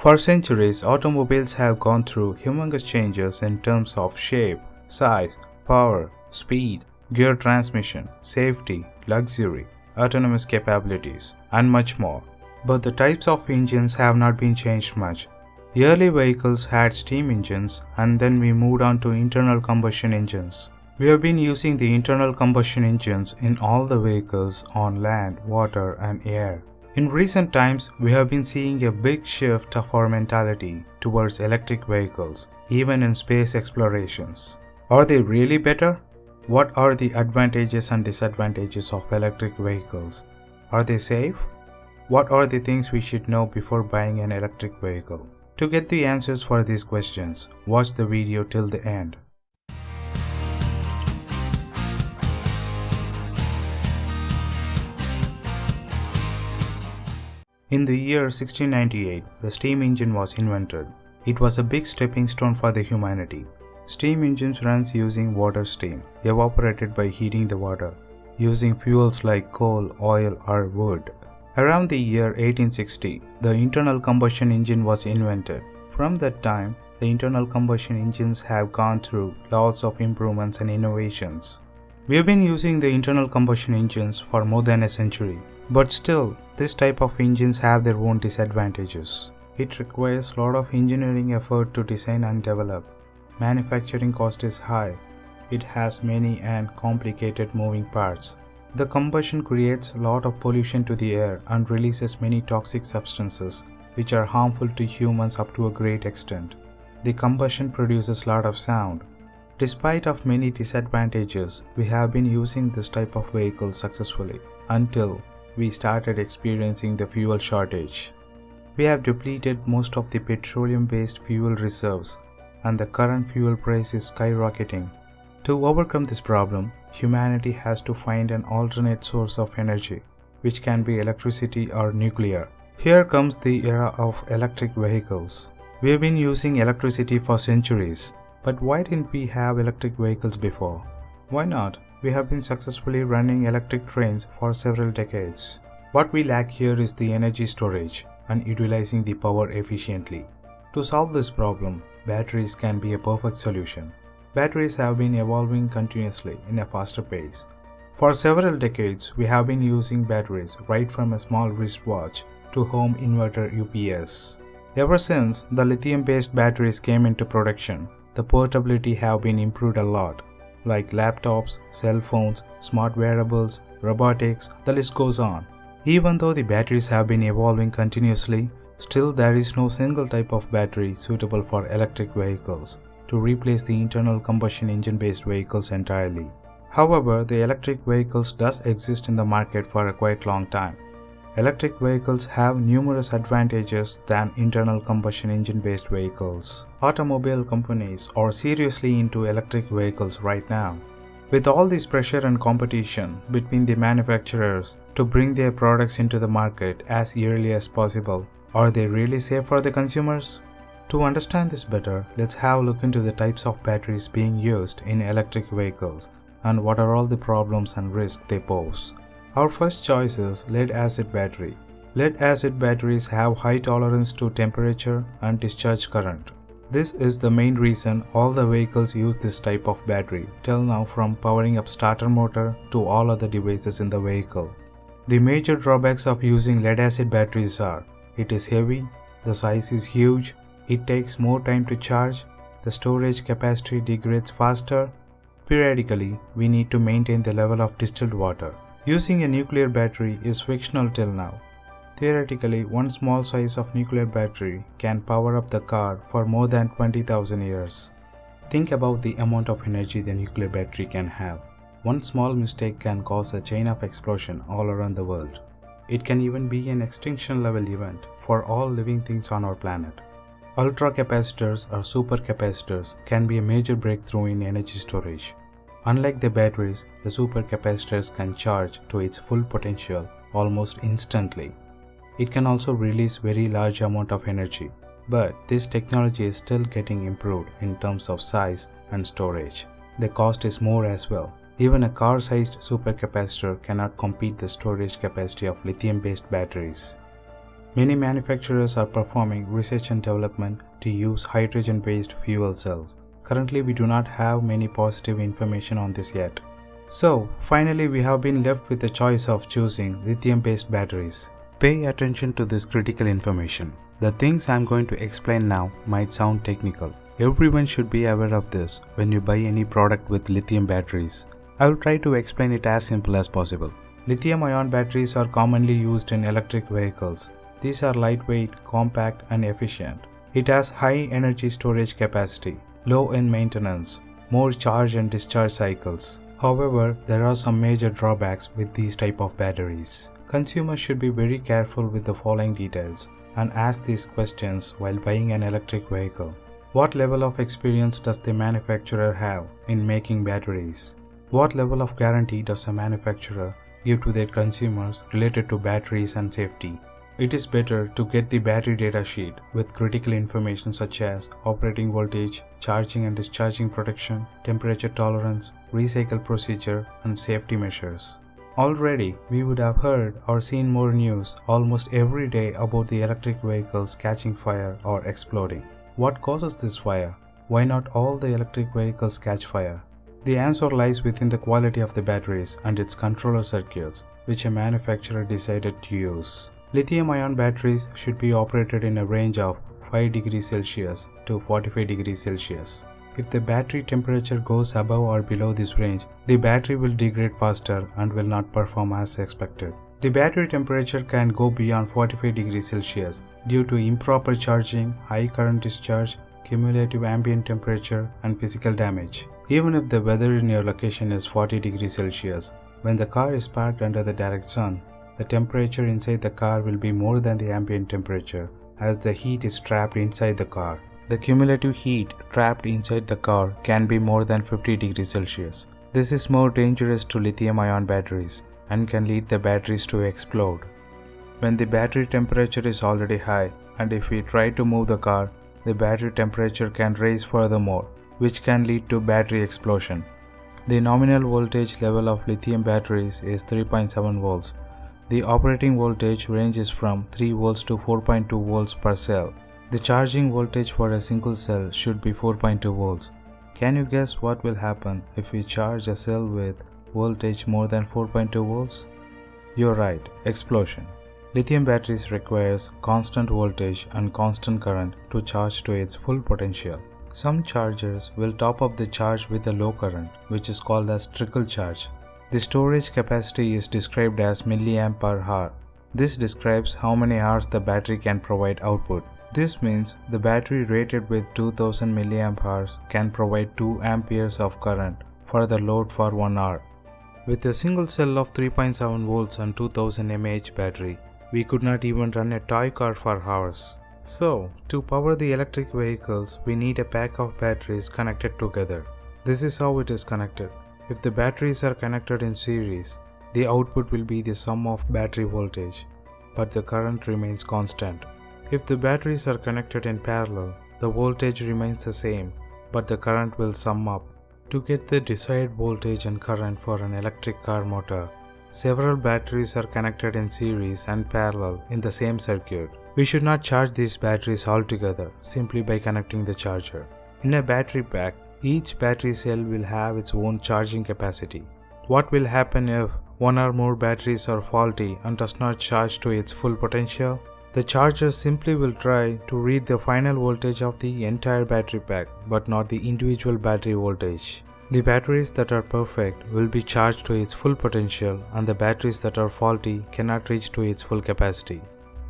For centuries, automobiles have gone through humongous changes in terms of shape, size, power, speed, gear transmission, safety, luxury, autonomous capabilities, and much more. But the types of engines have not been changed much. The Early vehicles had steam engines and then we moved on to internal combustion engines. We have been using the internal combustion engines in all the vehicles on land, water and air. In recent times, we have been seeing a big shift of our mentality towards electric vehicles, even in space explorations. Are they really better? What are the advantages and disadvantages of electric vehicles? Are they safe? What are the things we should know before buying an electric vehicle? To get the answers for these questions, watch the video till the end. In the year 1698, the steam engine was invented. It was a big stepping stone for the humanity. Steam engines runs using water steam, evaporated by heating the water, using fuels like coal, oil or wood. Around the year 1860, the internal combustion engine was invented. From that time, the internal combustion engines have gone through lots of improvements and innovations. We have been using the internal combustion engines for more than a century, but still, this type of engines have their own disadvantages. It requires a lot of engineering effort to design and develop. Manufacturing cost is high. It has many and complicated moving parts. The combustion creates a lot of pollution to the air and releases many toxic substances which are harmful to humans up to a great extent. The combustion produces lot of sound. Despite of many disadvantages, we have been using this type of vehicle successfully until we started experiencing the fuel shortage. We have depleted most of the petroleum-based fuel reserves and the current fuel price is skyrocketing. To overcome this problem, humanity has to find an alternate source of energy, which can be electricity or nuclear. Here comes the era of electric vehicles. We have been using electricity for centuries, but why didn't we have electric vehicles before? Why not? We have been successfully running electric trains for several decades. What we lack here is the energy storage and utilizing the power efficiently. To solve this problem, batteries can be a perfect solution. Batteries have been evolving continuously in a faster pace. For several decades, we have been using batteries right from a small wristwatch to home inverter UPS. Ever since the lithium-based batteries came into production, the portability have been improved a lot, like laptops, cell phones, smart wearables, robotics, the list goes on. Even though the batteries have been evolving continuously, still there is no single type of battery suitable for electric vehicles to replace the internal combustion engine based vehicles entirely. However, the electric vehicles does exist in the market for a quite long time. Electric vehicles have numerous advantages than internal combustion engine based vehicles. Automobile companies are seriously into electric vehicles right now. With all this pressure and competition between the manufacturers to bring their products into the market as early as possible, are they really safe for the consumers? To understand this better, let's have a look into the types of batteries being used in electric vehicles and what are all the problems and risks they pose. Our first choice is lead acid battery. Lead acid batteries have high tolerance to temperature and discharge current. This is the main reason all the vehicles use this type of battery till now from powering up starter motor to all other devices in the vehicle. The major drawbacks of using lead acid batteries are it is heavy, the size is huge, it takes more time to charge, the storage capacity degrades faster. Periodically, we need to maintain the level of distilled water. Using a nuclear battery is fictional till now. Theoretically, one small size of nuclear battery can power up the car for more than 20,000 years. Think about the amount of energy the nuclear battery can have. One small mistake can cause a chain of explosion all around the world. It can even be an extinction level event for all living things on our planet. Ultracapacitors or supercapacitors can be a major breakthrough in energy storage. Unlike the batteries, the supercapacitors can charge to its full potential almost instantly. It can also release very large amount of energy, but this technology is still getting improved in terms of size and storage. The cost is more as well. Even a car-sized supercapacitor cannot compete the storage capacity of lithium-based batteries. Many manufacturers are performing research and development to use hydrogen based fuel cells. Currently, we do not have many positive information on this yet. So, finally, we have been left with the choice of choosing lithium based batteries. Pay attention to this critical information. The things I am going to explain now might sound technical. Everyone should be aware of this when you buy any product with lithium batteries. I will try to explain it as simple as possible. Lithium ion batteries are commonly used in electric vehicles. These are lightweight, compact, and efficient. It has high energy storage capacity, low in maintenance, more charge and discharge cycles. However, there are some major drawbacks with these type of batteries. Consumers should be very careful with the following details and ask these questions while buying an electric vehicle. What level of experience does the manufacturer have in making batteries? What level of guarantee does a manufacturer give to their consumers related to batteries and safety? It is better to get the battery data sheet with critical information such as operating voltage, charging and discharging protection, temperature tolerance, recycle procedure, and safety measures. Already, we would have heard or seen more news almost every day about the electric vehicles catching fire or exploding. What causes this fire? Why not all the electric vehicles catch fire? The answer lies within the quality of the batteries and its controller circuits, which a manufacturer decided to use. Lithium ion batteries should be operated in a range of 5 degrees Celsius to 45 degrees Celsius. If the battery temperature goes above or below this range, the battery will degrade faster and will not perform as expected. The battery temperature can go beyond 45 degrees Celsius due to improper charging, high current discharge, cumulative ambient temperature, and physical damage. Even if the weather in your location is 40 degrees Celsius, when the car is parked under the direct sun, the temperature inside the car will be more than the ambient temperature as the heat is trapped inside the car. The cumulative heat trapped inside the car can be more than 50 degrees Celsius. This is more dangerous to lithium ion batteries and can lead the batteries to explode. When the battery temperature is already high and if we try to move the car, the battery temperature can rise furthermore, which can lead to battery explosion. The nominal voltage level of lithium batteries is 3.7 volts. The operating voltage ranges from 3 volts to 4.2 volts per cell. The charging voltage for a single cell should be 4.2 volts. Can you guess what will happen if we charge a cell with voltage more than 4.2 volts? You're right, explosion. Lithium batteries requires constant voltage and constant current to charge to its full potential. Some chargers will top up the charge with a low current, which is called as trickle charge. The storage capacity is described as milliamp per hour. This describes how many hours the battery can provide output. This means the battery rated with 2000 mAh can provide 2 amperes of current for the load for 1 hour. With a single cell of 3.7 volts and 2000 mAh battery, we could not even run a toy car for hours. So, to power the electric vehicles, we need a pack of batteries connected together. This is how it is connected. If the batteries are connected in series, the output will be the sum of battery voltage, but the current remains constant. If the batteries are connected in parallel, the voltage remains the same, but the current will sum up. To get the desired voltage and current for an electric car motor, several batteries are connected in series and parallel in the same circuit. We should not charge these batteries altogether simply by connecting the charger. In a battery pack, each battery cell will have its own charging capacity. What will happen if one or more batteries are faulty and does not charge to its full potential? The charger simply will try to read the final voltage of the entire battery pack but not the individual battery voltage. The batteries that are perfect will be charged to its full potential and the batteries that are faulty cannot reach to its full capacity.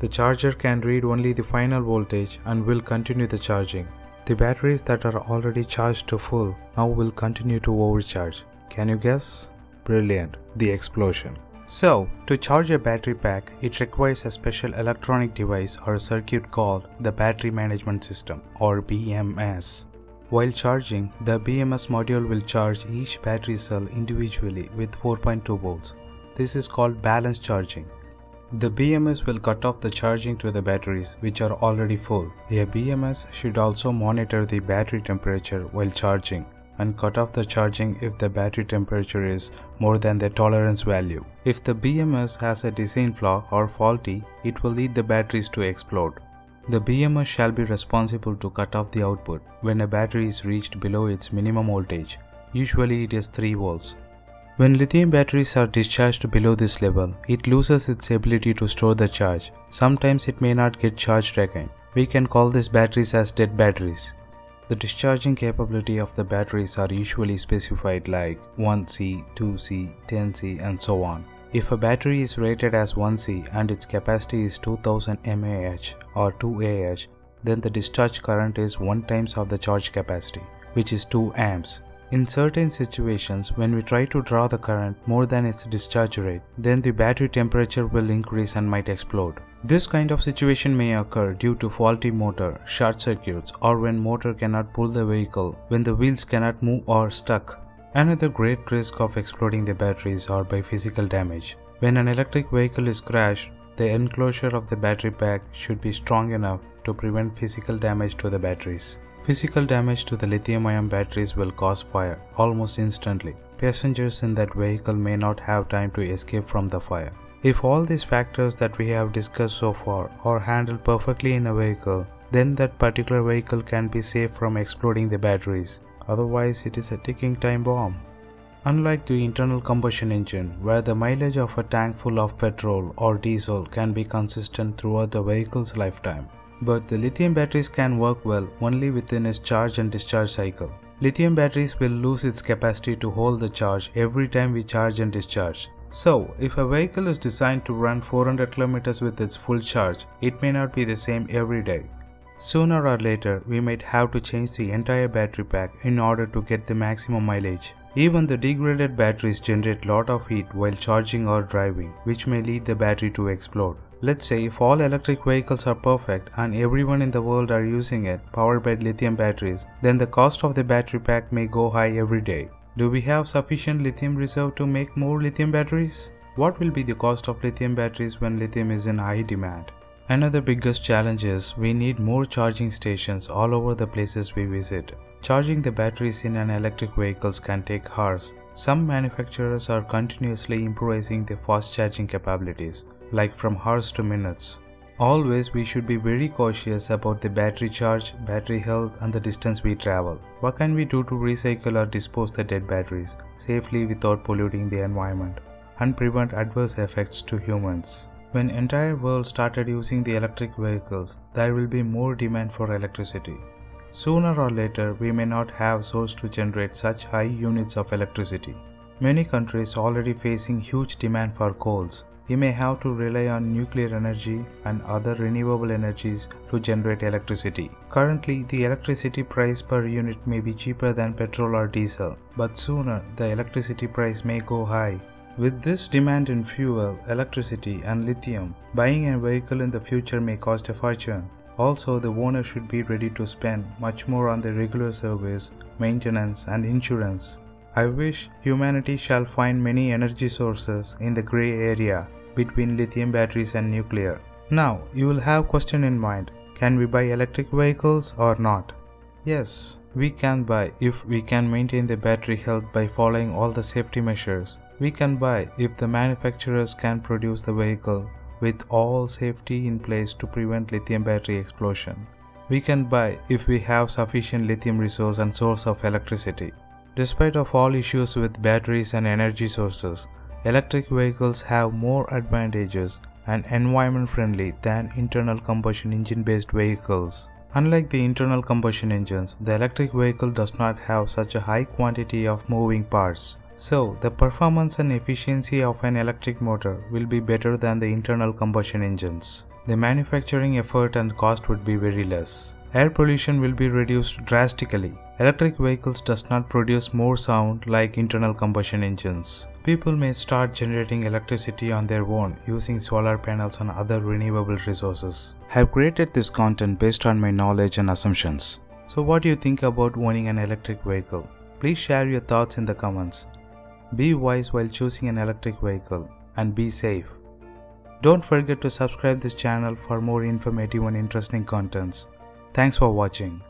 The charger can read only the final voltage and will continue the charging. The batteries that are already charged to full now will continue to overcharge. Can you guess? Brilliant. The explosion. So, to charge a battery pack, it requires a special electronic device or circuit called the Battery Management System or BMS. While charging, the BMS module will charge each battery cell individually with 4.2 volts. This is called balance charging. The BMS will cut off the charging to the batteries which are already full. A BMS should also monitor the battery temperature while charging and cut off the charging if the battery temperature is more than the tolerance value. If the BMS has a design flaw or faulty, it will lead the batteries to explode. The BMS shall be responsible to cut off the output when a battery is reached below its minimum voltage. Usually it is 3 volts. When lithium batteries are discharged below this level, it loses its ability to store the charge. Sometimes it may not get charged again. We can call these batteries as dead batteries. The discharging capability of the batteries are usually specified like 1C, 2C, 10C and so on. If a battery is rated as 1C and its capacity is 2000 mAh or 2Ah, then the discharge current is 1 times of the charge capacity, which is 2 amps. In certain situations, when we try to draw the current more than its discharge rate, then the battery temperature will increase and might explode. This kind of situation may occur due to faulty motor, short circuits, or when motor cannot pull the vehicle, when the wheels cannot move or stuck. Another great risk of exploding the batteries are by physical damage. When an electric vehicle is crashed, the enclosure of the battery pack should be strong enough to prevent physical damage to the batteries. Physical damage to the lithium-ion batteries will cause fire almost instantly. Passengers in that vehicle may not have time to escape from the fire. If all these factors that we have discussed so far are handled perfectly in a vehicle, then that particular vehicle can be safe from exploding the batteries. Otherwise, it is a ticking time bomb. Unlike the internal combustion engine, where the mileage of a tank full of petrol or diesel can be consistent throughout the vehicle's lifetime, but the lithium batteries can work well only within its charge and discharge cycle. Lithium batteries will lose its capacity to hold the charge every time we charge and discharge. So, if a vehicle is designed to run 400 km with its full charge, it may not be the same every day. Sooner or later, we might have to change the entire battery pack in order to get the maximum mileage. Even the degraded batteries generate lot of heat while charging or driving, which may lead the battery to explode. Let's say if all electric vehicles are perfect and everyone in the world are using it powered by lithium batteries, then the cost of the battery pack may go high every day. Do we have sufficient lithium reserve to make more lithium batteries? What will be the cost of lithium batteries when lithium is in high demand? Another biggest challenge is we need more charging stations all over the places we visit. Charging the batteries in an electric vehicles can take hours. Some manufacturers are continuously improvising their fast charging capabilities like from hours to minutes. Always we should be very cautious about the battery charge, battery health and the distance we travel. What can we do to recycle or dispose the dead batteries safely without polluting the environment and prevent adverse effects to humans? When entire world started using the electric vehicles, there will be more demand for electricity. Sooner or later, we may not have source to generate such high units of electricity. Many countries already facing huge demand for coals we may have to rely on nuclear energy and other renewable energies to generate electricity. Currently, the electricity price per unit may be cheaper than petrol or diesel, but sooner the electricity price may go high. With this demand in fuel, electricity and lithium, buying a vehicle in the future may cost a fortune. Also, the owner should be ready to spend much more on the regular service, maintenance and insurance. I wish humanity shall find many energy sources in the grey area between lithium batteries and nuclear. Now, you will have question in mind, can we buy electric vehicles or not? Yes, we can buy if we can maintain the battery health by following all the safety measures. We can buy if the manufacturers can produce the vehicle with all safety in place to prevent lithium battery explosion. We can buy if we have sufficient lithium resource and source of electricity. Despite of all issues with batteries and energy sources, Electric vehicles have more advantages and environment friendly than internal combustion engine based vehicles. Unlike the internal combustion engines, the electric vehicle does not have such a high quantity of moving parts. So, the performance and efficiency of an electric motor will be better than the internal combustion engines. The manufacturing effort and cost would be very less. Air pollution will be reduced drastically Electric vehicles does not produce more sound like internal combustion engines. People may start generating electricity on their own using solar panels and other renewable resources. I have created this content based on my knowledge and assumptions. So what do you think about owning an electric vehicle? Please share your thoughts in the comments. Be wise while choosing an electric vehicle and be safe. Don't forget to subscribe this channel for more informative and interesting contents. Thanks for watching.